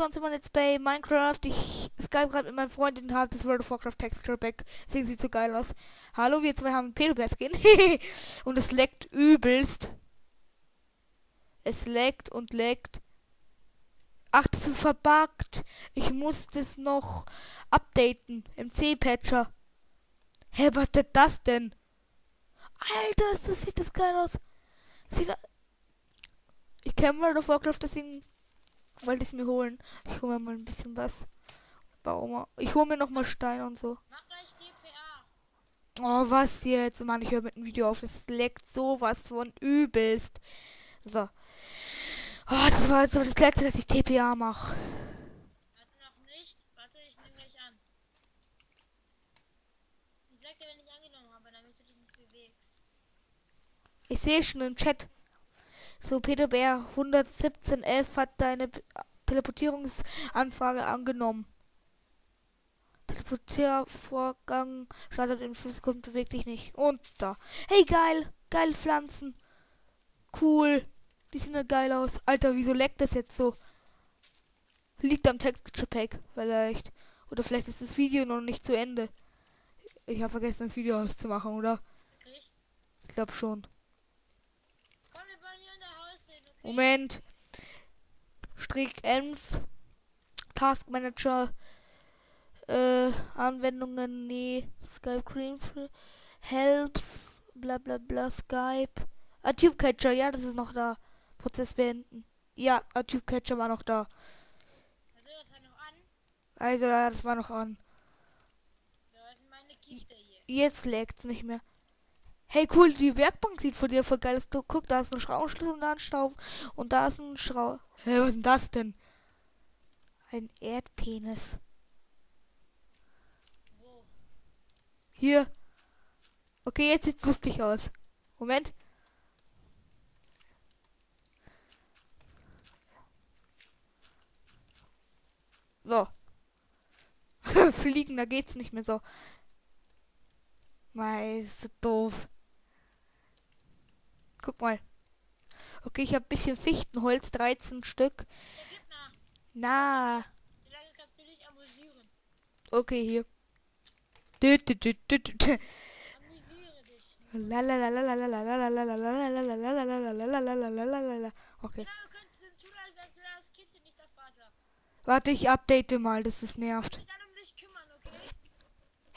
sonst immer jetzt bei Minecraft. Ich Skype gerade mit meinem Freund und habe das World of Warcraft Texture Pack. Deswegen sieht so geil aus. Hallo, wir zwei haben Pedobear Skin. und es leckt übelst. Es leckt und leckt. Ach, das ist verbuggt. Ich muss das noch updaten im C-Patcher. Hä, was ist das denn? Alter, das sieht das geil aus. Sieht ich kenne World of Warcraft, deswegen wollte ich es mir holen. Ich hole mir mal ein bisschen was. Warum? Ich hole mir noch mal Stein und so. Mach gleich TPA. Oh, was jetzt? Mann, ich höre mit dem Video auf. Das leckt sowas von übelst. So. Oh, das war jetzt so das letzte, dass ich TPA mache. Ich sehe schon im Chat. So, Peter Bär 11711 hat deine Teleportierungsanfrage angenommen. Teleportiervorgang startet in 5 Sekunden, bewegt dich nicht. Und da. Hey, geil. Geile Pflanzen. Cool. Die sehen ja geil aus. Alter, wieso leckt das jetzt so? Liegt am Texture Pack, vielleicht. Oder vielleicht ist das Video noch nicht zu Ende. Ich habe vergessen, das Video auszumachen, oder? Ich glaube schon. Moment. Strick Enf. Task Manager. Äh, Anwendungen, nee. Skype Cream. Helps. Bla bla bla. Skype. Ah, Tube Catcher, ja, das ist noch da. Prozess beenden. Ja, ah, Tube Catcher war noch da. Also, das war noch an? Also, ja, das war noch an. Jetzt lägt's nicht mehr. Hey, cool, die Werkbank sieht von dir voll geil aus. Guck, da ist ein Schraubenschlüssel und da ein Staub. Und da ist ein Schrau... Hä, was ist denn das denn? Ein Erdpenis. Hier. Okay, jetzt sieht's lustig aus. Moment. So. Fliegen, da geht's nicht mehr so. Mei, ist so doof. Guck mal. Okay, ich habe ein bisschen Fichtenholz, 13 Stück. Na. Wie lange kannst du dich amüsieren? Okay, hier. Okay. Warte, ich update mal, das ist nervt.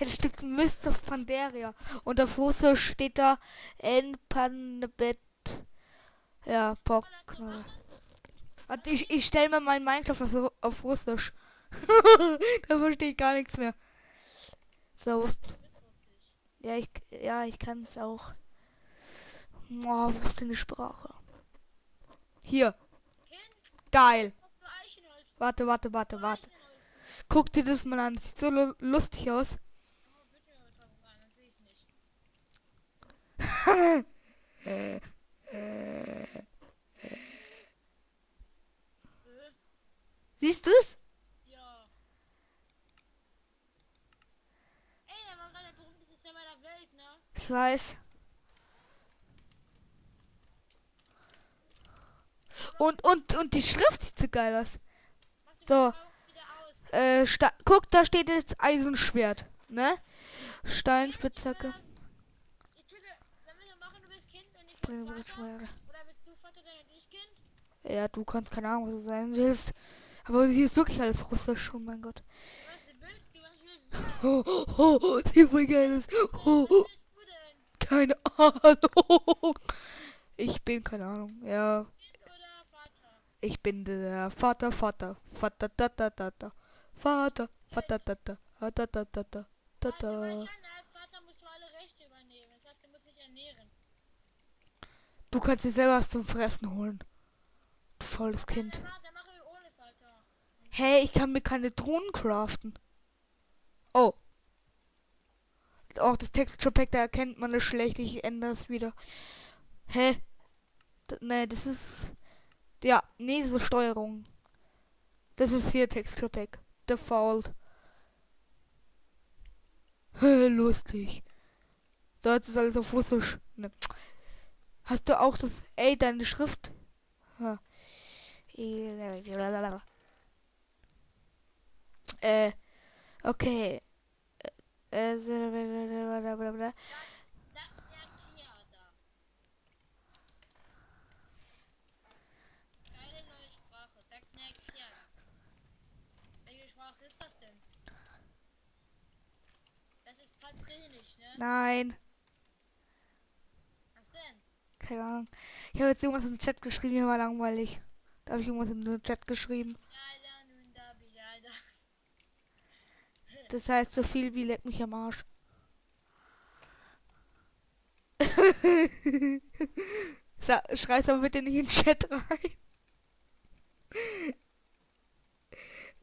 Hey, das steht Mist of Pandaria. Und auf Russisch steht da En Panbet. Ja, Pock. Warte, ich, ich stelle mal mein Minecraft auf, auf Russisch. da verstehe ich gar nichts mehr. So. Ja, ich, ja, ich kann es auch. Oh, wo ist denn die Sprache? Hier. Geil. Warte, warte, warte, warte. Guck dir das mal an. Sieht so lustig aus. Siehst du es? Ja. Ey, der war gerade der berühmteste Server der Welt, ne? Ich weiß. Und, und, und die Schrift sieht so geil aus. So. Äh, guck, da steht jetzt Eisenschwert, ne? Steinspitzhacke. Oder willst du Vater sein und ich Kind? Ja, du kannst keine Ahnung, was du sein willst. Aber hier ist wirklich alles russisch, oh mein Gott. Oh, oh, oh, die voll geil ist. Oh, oh. Keine Ahnung. Ich bin keine Ahnung. Ja. Ich bin der Vater, Vater, Vater, da, da, da, da. Vater, Vater, da, da, da, da, da, da, da, da. Du kannst dir selber was zum Fressen holen. Du faules Kind. Hey, ich kann mir keine Drohnen craften. Oh. Auch das Texture Pack, da erkennt man es schlecht. Ich ändere es wieder. Hä? D nee, das ist... Ja, nee, so Steuerung. Das ist hier Texture Pack. Default. Lustig. So, jetzt ist alles auf Russisch. Ne. Hast du auch das... Ey, deine Schrift? Ja. Äh, okay. Äh, blablabla. Keine Ahnung. Ich habe jetzt irgendwas im Chat geschrieben, hier war langweilig. Da habe ich irgendwas den Chat geschrieben. Das heißt so viel wie leck mich am Arsch. Schreib's aber bitte nicht in den Chat rein.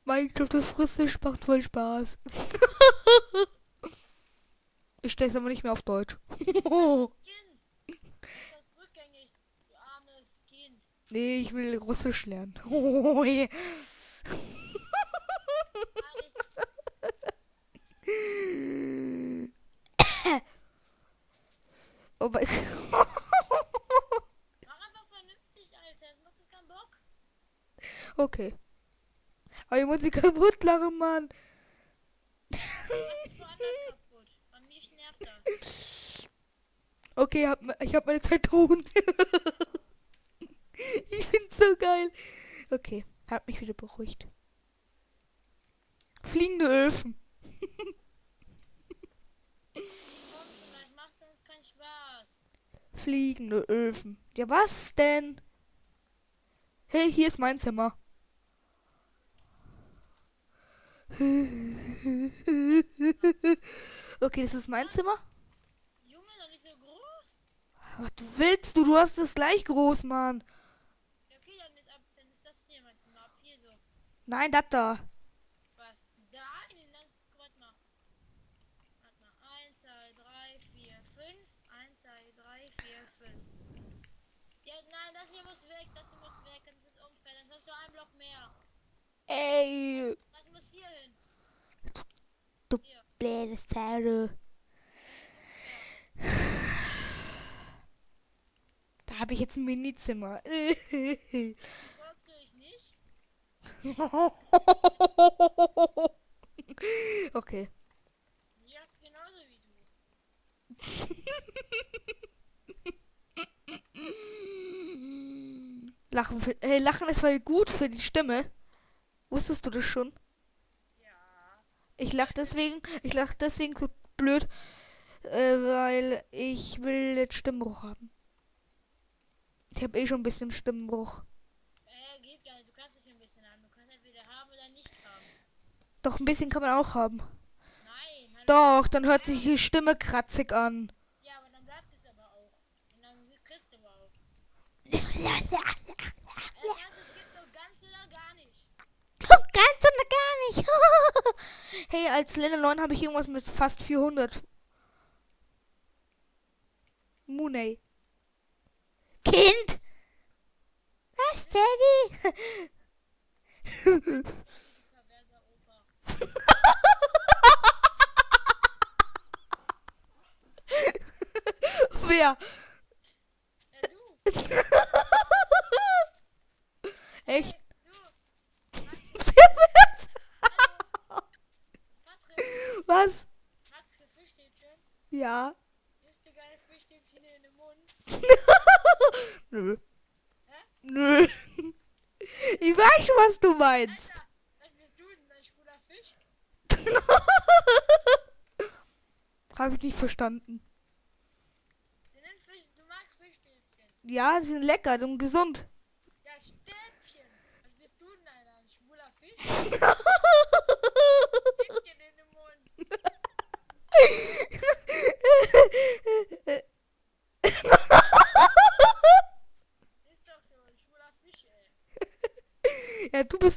Minecraft auf Russisch macht voll Spaß. ich stell's aber nicht mehr auf Deutsch. Kind! Du bist rückgängig, du armes Kind. Nee, ich will Russisch lernen. Oh. Alles oh mein Mach einfach vernünftig, Alter. Macht das keinen Bock? Okay. Aber ich muss sie kaputt lachen, Mann. Kaputt. Bei mir nervt das. Okay, ich hab meine Zitronen. ich find's so geil. Okay, hab mich wieder beruhigt. Fliegende Öfen. Das. Fliegende Öfen. Ja, was denn? Hey, hier ist mein Zimmer. Okay, das ist mein Zimmer. Junge, doch nicht so groß. Was willst du? Du hast es gleich groß, Mann. Ja, okay, dann ist, ab, dann ist das hier mein Zimmer. Ab hier so. Nein, das da. Was? Da? In das ist, warte mal. Warte mal. 1, 2, 3, 4, 5. 1, 2, 3, 4, 5. Ja, nein, das hier muss weg. Das hier muss weg. Das ist unfair. Dann hast du einen Block mehr. Ey, Das muss hier hin. Du- Hier. blöde Sau. Da habe ich jetzt ein Minizimmer. Folgst du ich nicht? okay. Ja, genauso wie du. Lachen, für, hey, Lachen ist voll gut für die Stimme. Wusstest du das schon? Ja. Ich lach deswegen, ich lach deswegen so blöd, äh, weil ich will jetzt Stimmbruch haben. Ich habe eh schon ein bisschen Stimmbruch. Äh, geht gar nicht. Du kannst es ein bisschen haben. Du kannst entweder haben oder nicht haben. Doch ein bisschen kann man auch haben. Nein. Doch, dann hört sich die Stimme kratzig an. Ja, aber dann bleibt es aber auch. Und dann kriegst du aber auch. Ganz Äh, das gibt nur ganz oder gar nicht. und gar nicht. hey, als Level 9 habe ich irgendwas mit fast 400. Mooney. Kind? Was, Daddy? Wer? Äh, du. Echt? Du. Hallo. Patrick. Was? Magst du Fischstäbchen? Ja. Nimmst du gerne Fischstäbchen in den Mund? Nö. Hä? Nö. Ich weiß schon, was du meinst. Alter, was bist du denn? Ein schwuler Fisch? Habe ich nicht verstanden. Du, nimmst Fisch, du magst Fischstäbchen. Ja, sie sind lecker und gesund. Ja, Stäbchen. Was bist du denn, Alter? Ein schwuler Fisch? Stäbchen in den Mund. Ist doch so, ein schwuler Fisch, ey. ja, du bist